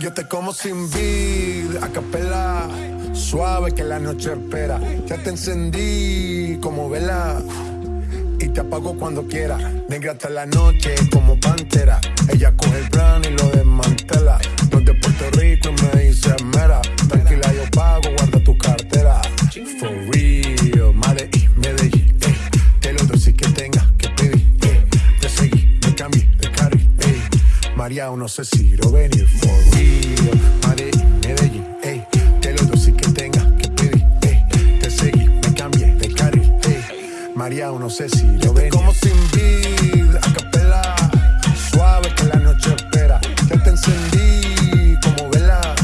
Yo te como sin vid, a capela, suave que la noche espera. Ya te encendí como vela y te apago cuando quiera. Negra hasta la noche como pantera. Ella coge el plan y lo desmantela. María, no sé si lo venir. For real, Madrid, Medellín, ey. Te lo doy que tenga que pedir, ey. Te seguí, me cambié de carril, ey. María, no sé si lo venir. Como sin vid, a capela. Suave que la noche espera. Ya te encendí como vela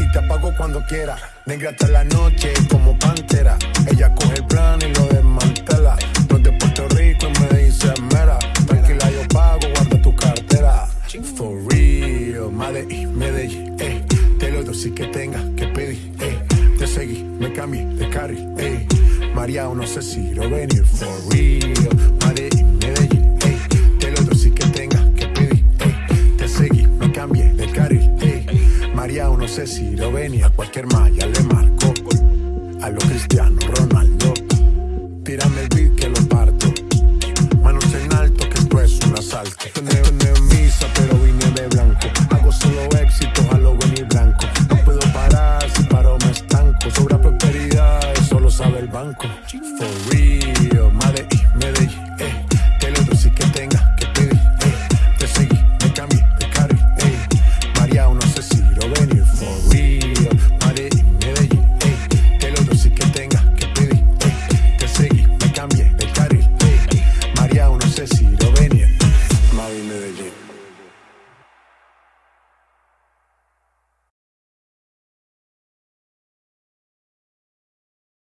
y te apago cuando quiera. Negra hasta la noche como pantera. Ella coge el plan y lo desmantela. Madrid, Medellín, ey. Te lo doy si que tenga que pedir, ey. Te seguí, me cambié de carril, ey. María, no sé si lo venir. For real, Madrid, Medellín, ey. Te lo doy si que tenga que pedir, ey. Te seguí, me cambié de carril, ey. María, no sé si lo venía, a cualquier malla le marco. A lo Cristiano Ronaldo, tírame el beat que lo parto. Manos en alto, que esto es un asalto. Es misa, pero vine de del banco. For real, madre.